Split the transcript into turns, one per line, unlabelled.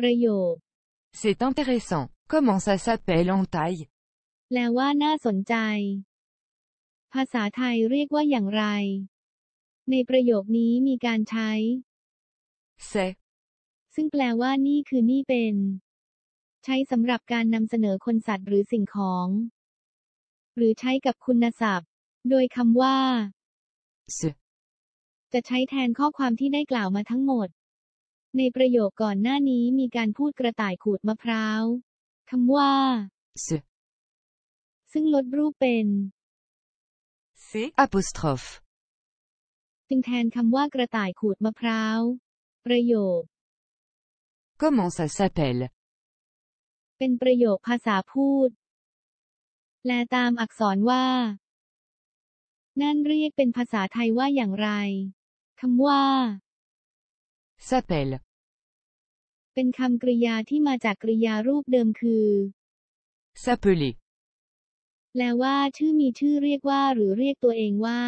ประโยค
C'est intéressant. Comment ça s'appelle en thaï
แปลว่าน่าสนใจ ภาษาไทยเรียกว่าอย่างไร ในประโยคนี้มีการใช้
C'est
ซึ่งแปลว่านี่คือนี่เป็น ใช้สำหรับการนำเสนอคนสัตว์หรือสิ่งของ หรือใช้กับคุณศัพท์ โดยคำว่า
ce.
จะใช้แทนข้อความที่ได้กล่าวมาทั้งหมด ในประโยคก่อนหน้านี้มีการพูดกระต่ายขูดมะพร้าวคำว่า
Ce.
ซึ่งลดรูปเป็น
C'est apostrophe.
จึงแทนคำว่ากระต่ายขูดมะพร้าว ประโยค
Comment ça s'appelle
เป็นประโยคภาษาพูด แปลตามอักษรว่า นั่นเรียกเป็นภาษาไทยว่าอย่างไรคำว่า
S'appelle.
เป็นคำกริยาที่มาจากกริยารูปเดิมคือ
S'appeler.
แปลว่าชื่อมีชื่อเรียกว่า หรือเรียกตัวเองว่า